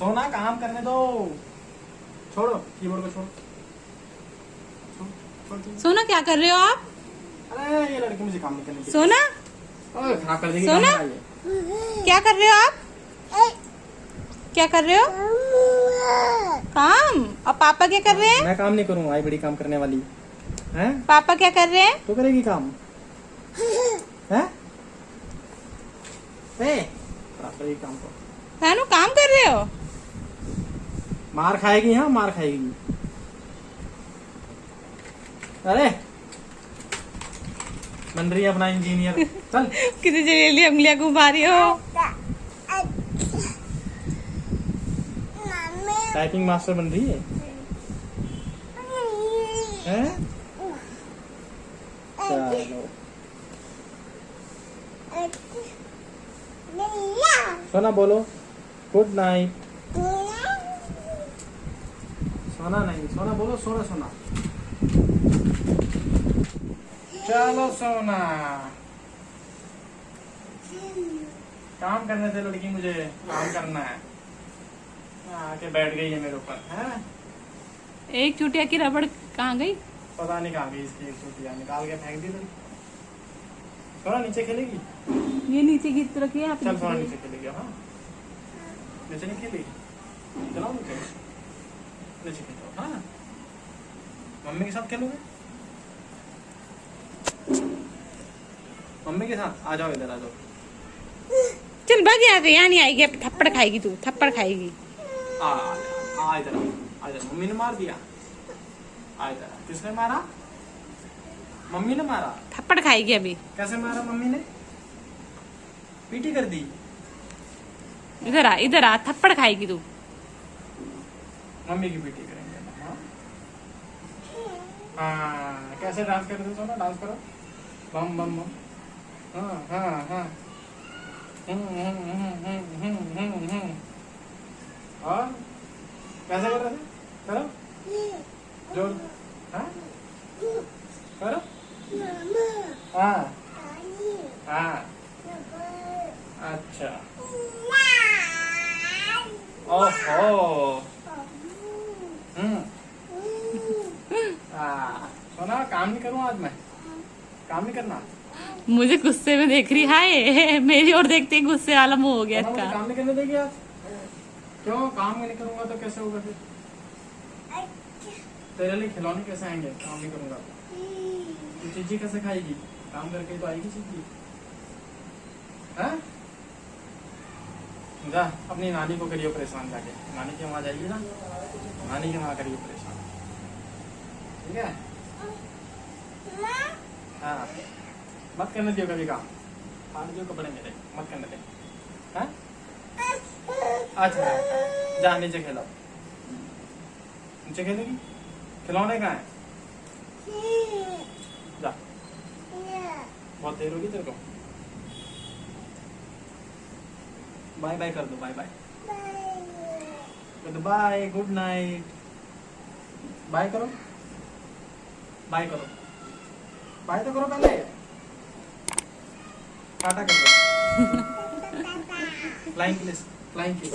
सोना काम करने दो। छोड़ो कीबोर्ड को छोड़ो। सोना क्या कर रहे हो आप? अरे ये लड़की मुझे काम नहीं करने सोना? खराब कर देगी सोना? क्या कर रहे हो आप? क्या कर रहे हो? काम? और पापा क्या कर रहे हैं? मैं काम नहीं करूँ आई बड़ी काम करने वाली। हैं? पापा क्या कर रहे हैं? तो करेगी काम। हैं? ए, काम को। काम कर रहे हो? मार खाएगी हाँ मार खाएगी। अरे! बन रही है अपना इंजीनियर। चल। किसी जलेली उंगलियाँ घुमा रही हो। टाइपिंग मास्टर बन रही है? हैं? चलो। सोना बोलो। गुड नाइट सोना नहीं सोना बोलो सोना सोना चलो सोना काम करने दे लड़की मुझे काम करना है आके बैठ गई है मेरे ऊपर है? एक चुटिया की रबड़ कहाँ गई? पता नहीं कहाँ गई इसकी एक चुटिया निकाल के फेंक दी सोना नीचे खेलेगी? ये नीचे गिर रखी है आप चल नीचे नीचे खेलेगी हाँ। नीचे नहीं खेलेगी? चलाओ नीचे नीचे खेलो हाँ मम्मी के साथ खेलोगे? मम्मी के साथ? आ जाओ इधर आ जाओ। चल भाग यहाँ से यहाँ नहीं आएगी अब थप्पड़ खाएगी तू थप्पड़ खाएगी। आ आ इधर आ आ इधर। मम्मी ने मार दिया। आ इधर किसने मारा? मम्मी ने मारा। थप्पड़ खाएगी अभी। कैसे मारा मम्मी ने? पीटी कर दी। इधर आ इधर आ थप्पड़ खाएगी तू। मम्मी की पीटी करेंगे। हाँ? हाँ कैसे डांस करते हो सोना? डांस करो। बम बम बम। हाँ हाँ हाँ। हम्म, हम्म, हम्म, कैसे कर रहे थे? करो। ज़ोर। हाँ? करो। हाँ। हाँ। अच्छा। ओहो हम्म हाँ सोना काम नहीं करूँ आज मैं। काम नहीं करना मुझे गुस्से में देख रही हाय मेरी ओर देखते ही गुस्से वाला मुँह हो गया सोना, इसका। काम नहीं करने देगी आज। क्यों? काम नहीं करूँगा तो कैसे होगा फिर? तेरे लिए खिलौने कैसे आएँगे? काम नहीं करूँगा। तो तू चीजी कैसे खाएगी? काम करके तो आएगी चीजी। हाँ? जा अपनी नानी को करियो परेशान जाके। नानी के वहाँ जाइए ना। नानी के वहाँ करियो परेशान। ठीक है? हाँ। मत करने दियो कभी काम फाड़ दियो कपड़े मेरे मत करने दे। हाँ? अच्छा जा नीचे खेलो। नीचे खेलेगी? खिलौने कहाँ है? जा। बहुत देर होगी तेरे को। बाय बाय कर दो बाय बाय कर दो बाय गुड नाइट बाय करो। बाय करो। बाय तो करो पहले। काटा कर दो। Flying kiss flying kiss